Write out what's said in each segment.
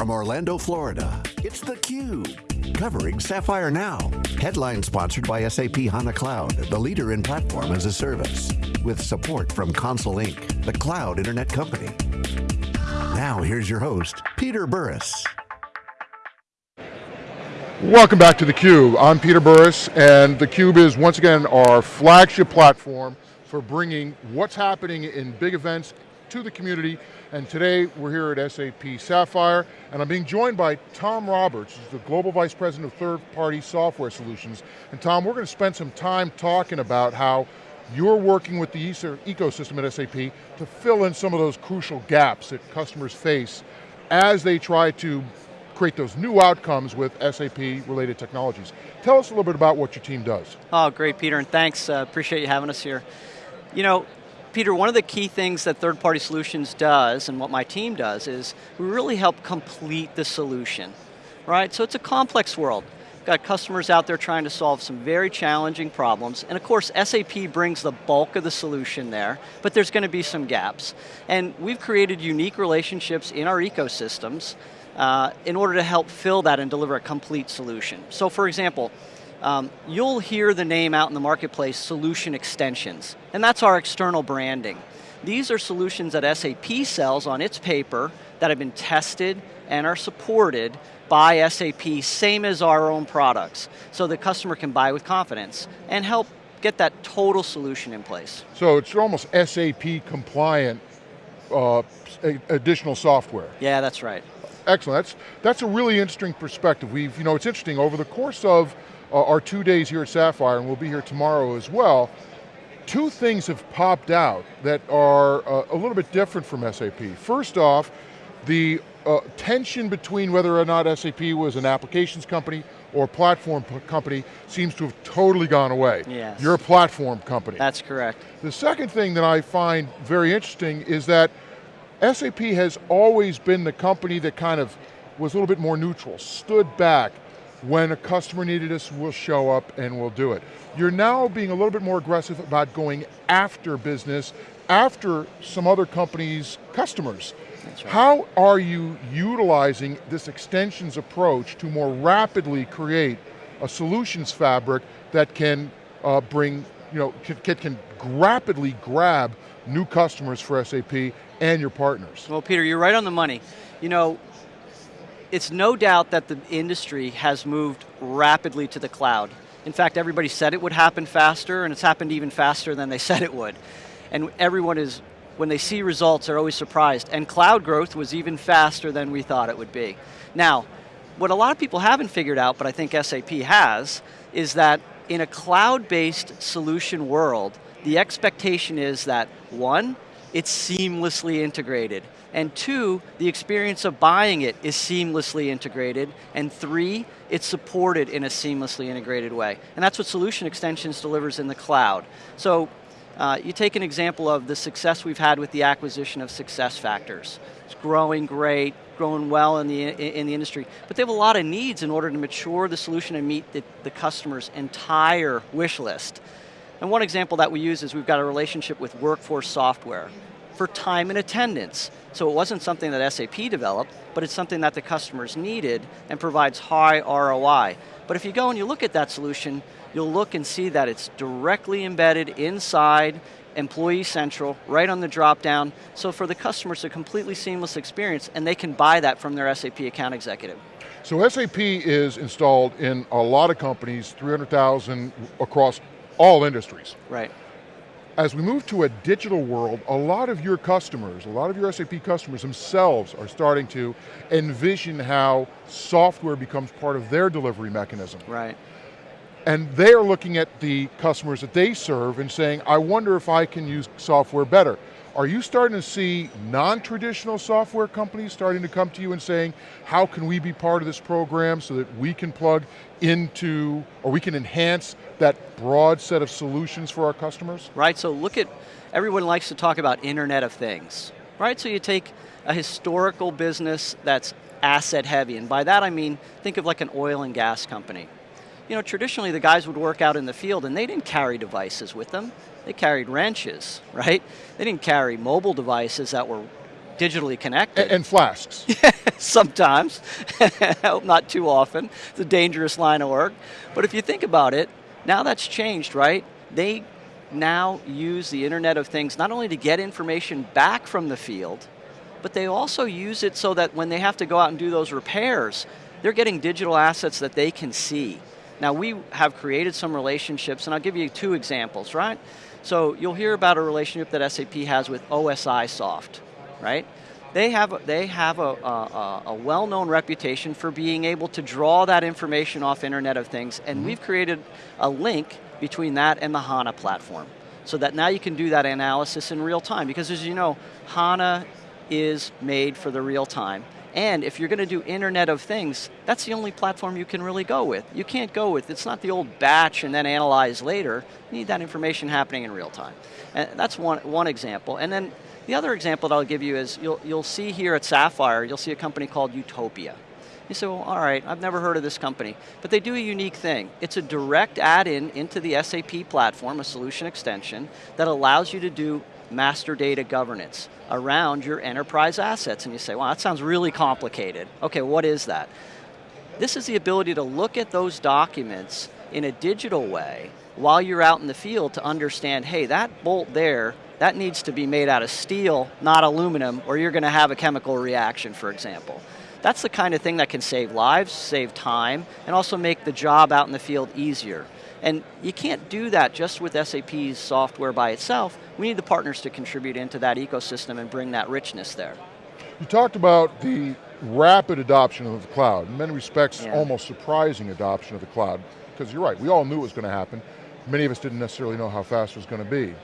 From Orlando, Florida, it's theCUBE, covering Sapphire Now. Headline sponsored by SAP HANA Cloud, the leader in platform as a service. With support from Console Inc., the cloud internet company. Now here's your host, Peter Burris. Welcome back to theCUBE. I'm Peter Burris, and theCUBE is once again our flagship platform for bringing what's happening in big events to the community, and today we're here at SAP Sapphire, and I'm being joined by Tom Roberts, who's the Global Vice President of Third-Party Software Solutions. And Tom, we're going to spend some time talking about how you're working with the ecosystem at SAP to fill in some of those crucial gaps that customers face as they try to create those new outcomes with SAP related technologies. Tell us a little bit about what your team does. Oh, great, Peter, and thanks. Uh, appreciate you having us here. You know, Peter, one of the key things that third-party solutions does, and what my team does, is we really help complete the solution, right? So it's a complex world. Got customers out there trying to solve some very challenging problems, and of course SAP brings the bulk of the solution there, but there's going to be some gaps. And we've created unique relationships in our ecosystems uh, in order to help fill that and deliver a complete solution. So for example, um, you'll hear the name out in the marketplace, solution extensions, and that's our external branding. These are solutions that SAP sells on its paper that have been tested and are supported by SAP, same as our own products, so the customer can buy with confidence and help get that total solution in place. So it's almost SAP compliant uh, additional software. Yeah, that's right. Excellent, that's, that's a really interesting perspective. We've, you know, it's interesting, over the course of our two days here at Sapphire, and we'll be here tomorrow as well, two things have popped out that are uh, a little bit different from SAP. First off, the uh, tension between whether or not SAP was an applications company or platform company seems to have totally gone away. Yes. You're a platform company. That's correct. The second thing that I find very interesting is that SAP has always been the company that kind of was a little bit more neutral, stood back, when a customer needed us, we'll show up and we'll do it. You're now being a little bit more aggressive about going after business, after some other companies' customers. Right. How are you utilizing this extensions approach to more rapidly create a solutions fabric that can uh, bring, you know, can, can rapidly grab new customers for SAP and your partners? Well, Peter, you're right on the money. You know, it's no doubt that the industry has moved rapidly to the cloud. In fact, everybody said it would happen faster, and it's happened even faster than they said it would. And everyone is, when they see results, they're always surprised. And cloud growth was even faster than we thought it would be. Now, what a lot of people haven't figured out, but I think SAP has, is that in a cloud-based solution world, the expectation is that, one, it's seamlessly integrated. And two, the experience of buying it is seamlessly integrated. And three, it's supported in a seamlessly integrated way. And that's what Solution Extensions delivers in the cloud. So uh, you take an example of the success we've had with the acquisition of SuccessFactors. It's growing great, growing well in the, in the industry, but they have a lot of needs in order to mature the solution and meet the, the customer's entire wish list. And one example that we use is we've got a relationship with Workforce Software for time and attendance. So it wasn't something that SAP developed, but it's something that the customers needed and provides high ROI. But if you go and you look at that solution, you'll look and see that it's directly embedded inside Employee Central, right on the drop down. So for the customers, a completely seamless experience and they can buy that from their SAP account executive. So SAP is installed in a lot of companies, 300,000 across all industries. Right. As we move to a digital world, a lot of your customers, a lot of your SAP customers themselves are starting to envision how software becomes part of their delivery mechanism. Right. And they are looking at the customers that they serve and saying, I wonder if I can use software better. Are you starting to see non-traditional software companies starting to come to you and saying, how can we be part of this program so that we can plug into, or we can enhance that broad set of solutions for our customers? Right, so look at, everyone likes to talk about Internet of Things, right? So you take a historical business that's asset heavy, and by that I mean, think of like an oil and gas company. You know, traditionally the guys would work out in the field and they didn't carry devices with them. They carried wrenches, right? They didn't carry mobile devices that were digitally connected. And, and flasks. Sometimes, not too often. It's a dangerous line of work. But if you think about it, now that's changed, right? They now use the Internet of Things not only to get information back from the field, but they also use it so that when they have to go out and do those repairs, they're getting digital assets that they can see. Now we have created some relationships, and I'll give you two examples, right? So you'll hear about a relationship that SAP has with OSIsoft, right? They have, they have a, a, a well-known reputation for being able to draw that information off Internet of Things, and mm -hmm. we've created a link between that and the HANA platform. So that now you can do that analysis in real time, because as you know, HANA is made for the real time. And if you're going to do Internet of Things, that's the only platform you can really go with. You can't go with, it's not the old batch and then analyze later. You need that information happening in real time. And that's one, one example. And then the other example that I'll give you is, you'll, you'll see here at Sapphire, you'll see a company called Utopia. You say, well, all right, I've never heard of this company. But they do a unique thing. It's a direct add-in into the SAP platform, a solution extension, that allows you to do master data governance around your enterprise assets. And you say, wow, that sounds really complicated. Okay, what is that? This is the ability to look at those documents in a digital way while you're out in the field to understand, hey, that bolt there, that needs to be made out of steel, not aluminum, or you're going to have a chemical reaction, for example. That's the kind of thing that can save lives, save time, and also make the job out in the field easier. And you can't do that just with SAP's software by itself. We need the partners to contribute into that ecosystem and bring that richness there. You talked about the rapid adoption of the cloud, in many respects yeah. almost surprising adoption of the cloud, because you're right, we all knew it was going to happen. Many of us didn't necessarily know how fast it was going to be.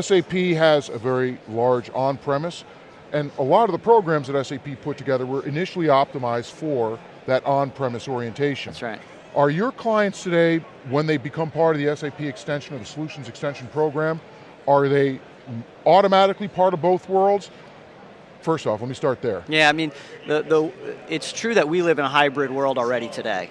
SAP has a very large on-premise, and a lot of the programs that SAP put together were initially optimized for that on-premise orientation. That's right. Are your clients today, when they become part of the SAP extension or the solutions extension program, are they automatically part of both worlds? First off, let me start there. Yeah, I mean, the, the, it's true that we live in a hybrid world already today.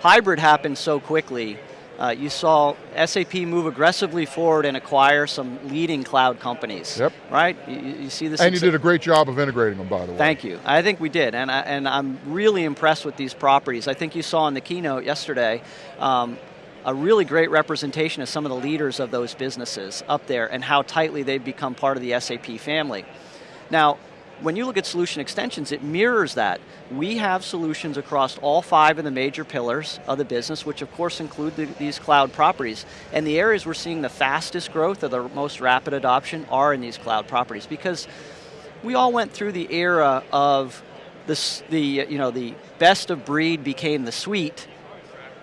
Hybrid happens so quickly uh, you saw SAP move aggressively forward and acquire some leading cloud companies. Yep. Right? You, you see this. And you did a great job of integrating them, by the way. Thank you. I think we did, and I, and I'm really impressed with these properties. I think you saw in the keynote yesterday. Um, a really great representation of some of the leaders of those businesses up there and how tightly they've become part of the SAP family. Now, when you look at solution extensions, it mirrors that. We have solutions across all five of the major pillars of the business, which of course include the, these cloud properties. And the areas we're seeing the fastest growth or the most rapid adoption are in these cloud properties because we all went through the era of this, the, you know, the best of breed became the suite,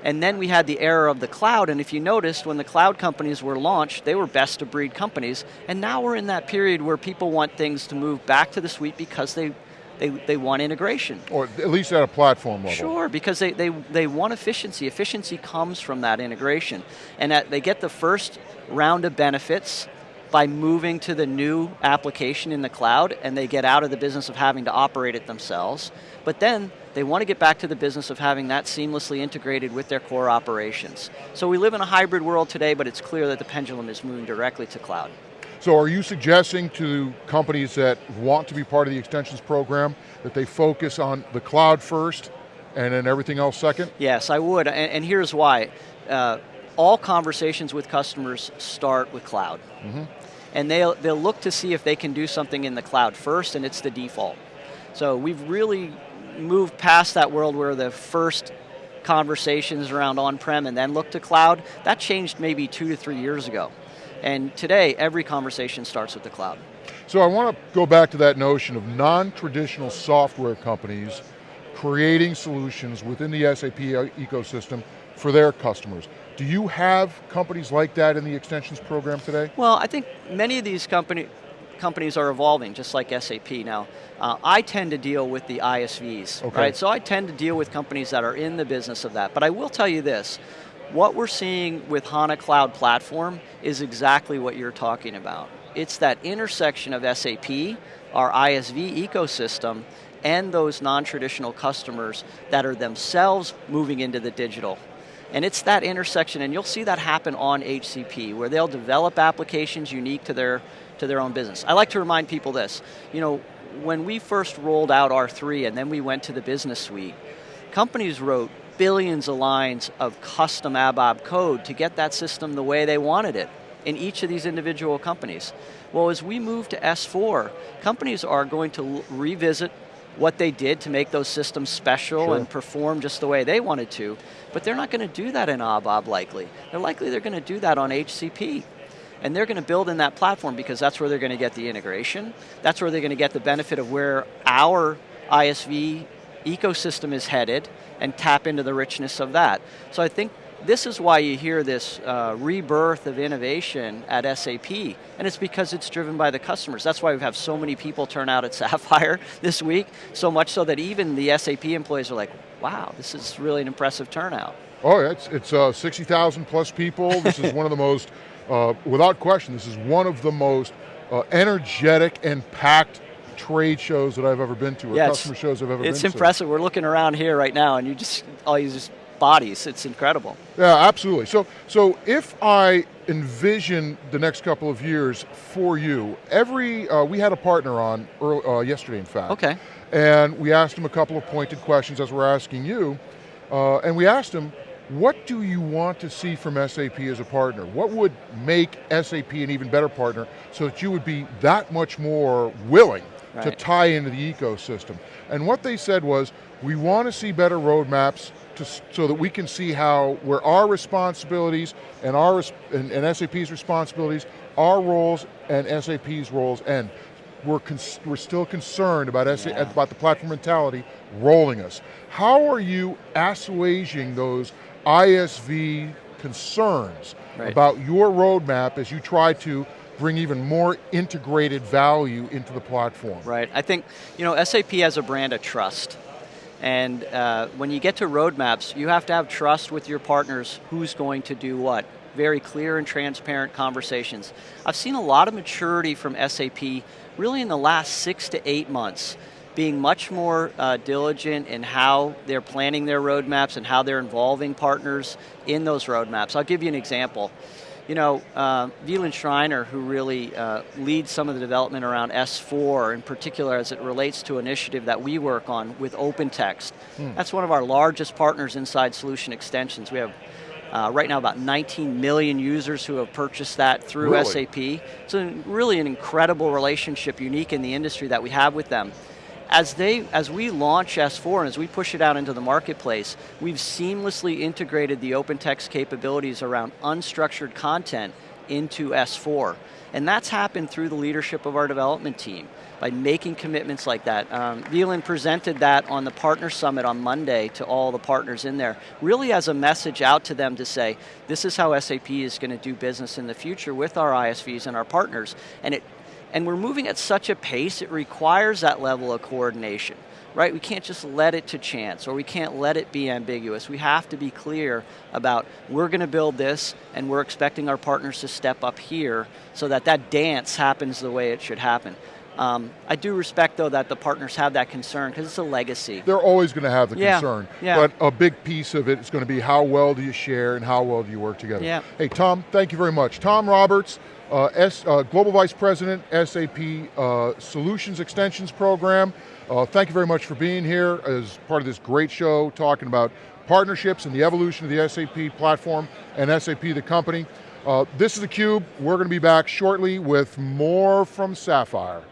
and then we had the era of the cloud, and if you noticed, when the cloud companies were launched, they were best of breed companies, and now we're in that period where people want things to move back to the suite because they they, they want integration. Or at least at a platform level. Sure, because they, they, they want efficiency. Efficiency comes from that integration. And that they get the first round of benefits by moving to the new application in the cloud and they get out of the business of having to operate it themselves. But then they want to get back to the business of having that seamlessly integrated with their core operations. So we live in a hybrid world today, but it's clear that the pendulum is moving directly to cloud. So are you suggesting to companies that want to be part of the extensions program that they focus on the cloud first and then everything else second? Yes, I would, and, and here's why. Uh, all conversations with customers start with cloud. Mm -hmm. And they'll, they'll look to see if they can do something in the cloud first and it's the default. So we've really moved past that world where the first conversations around on-prem and then look to cloud, that changed maybe two to three years ago. And today, every conversation starts with the cloud. So I want to go back to that notion of non-traditional software companies creating solutions within the SAP ecosystem for their customers. Do you have companies like that in the extensions program today? Well, I think many of these company, companies are evolving, just like SAP. Now, uh, I tend to deal with the ISVs, okay. right? So I tend to deal with companies that are in the business of that. But I will tell you this, what we're seeing with HANA Cloud Platform is exactly what you're talking about. It's that intersection of SAP, our ISV ecosystem, and those non-traditional customers that are themselves moving into the digital. And it's that intersection, and you'll see that happen on HCP, where they'll develop applications unique to their to their own business. I like to remind people this, you know, when we first rolled out R3 and then we went to the business suite, companies wrote billions of lines of custom ABAP code to get that system the way they wanted it in each of these individual companies. Well, as we move to S4, companies are going to revisit what they did to make those systems special sure. and perform just the way they wanted to, but they're not going to do that in ABAP likely. They're likely they're going to do that on HCP. And they're going to build in that platform because that's where they're going to get the integration. That's where they're going to get the benefit of where our ISV ecosystem is headed and tap into the richness of that. So I think this is why you hear this uh, rebirth of innovation at SAP, and it's because it's driven by the customers. That's why we have so many people turn out at Sapphire this week, so much so that even the SAP employees are like, wow, this is really an impressive turnout. Oh, it's, it's uh, 60,000 plus people. This is one of the most, uh, without question, this is one of the most uh, energetic and packed trade shows that I've ever been to, or yeah, customer shows I've ever been to. It's impressive. We're looking around here right now, and you just all you just bodies. It's incredible. Yeah, absolutely. So, so if I envision the next couple of years for you, every uh, we had a partner on early, uh, yesterday, in fact. Okay. And we asked him a couple of pointed questions as we're asking you, uh, and we asked him, what do you want to see from SAP as a partner? What would make SAP an even better partner so that you would be that much more willing right. to tie into the ecosystem? And what they said was, we want to see better roadmaps to, so that we can see how, where our responsibilities and, our, and, and SAP's responsibilities, our roles and SAP's roles end. We're, we're still concerned about, yeah. about the platform mentality rolling us. How are you assuaging those ISV concerns right. about your roadmap as you try to bring even more integrated value into the platform? Right, I think, you know, SAP has a brand of trust. And uh, when you get to roadmaps, you have to have trust with your partners who's going to do what. Very clear and transparent conversations. I've seen a lot of maturity from SAP really in the last six to eight months, being much more uh, diligent in how they're planning their roadmaps and how they're involving partners in those roadmaps. I'll give you an example you know, uh, Schreiner, who really uh, leads some of the development around S4, in particular as it relates to an initiative that we work on with OpenText. Hmm. That's one of our largest partners inside Solution Extensions. We have uh, right now about 19 million users who have purchased that through really? SAP. It's a, really an incredible relationship, unique in the industry that we have with them as they as we launch S4 and as we push it out into the marketplace, we've seamlessly integrated the OpenText capabilities around unstructured content into S4. And that's happened through the leadership of our development team by making commitments like that. Um, presented that on the Partner Summit on Monday to all the partners in there, really as a message out to them to say, this is how SAP is going to do business in the future with our ISVs and our partners. And it and we're moving at such a pace, it requires that level of coordination, right? We can't just let it to chance, or we can't let it be ambiguous. We have to be clear about, we're going to build this, and we're expecting our partners to step up here, so that that dance happens the way it should happen. Um, I do respect though that the partners have that concern because it's a legacy. They're always going to have the yeah, concern, yeah. but a big piece of it is going to be how well do you share and how well do you work together. Yeah. Hey Tom, thank you very much. Tom Roberts, uh, S, uh, Global Vice President, SAP uh, Solutions Extensions Program. Uh, thank you very much for being here as part of this great show talking about partnerships and the evolution of the SAP platform and SAP the company. Uh, this is theCUBE, we're going to be back shortly with more from Sapphire.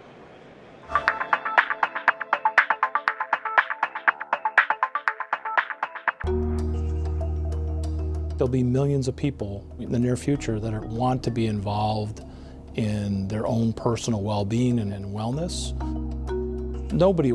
There'll be millions of people in the near future that are, want to be involved in their own personal well-being and in wellness. Nobody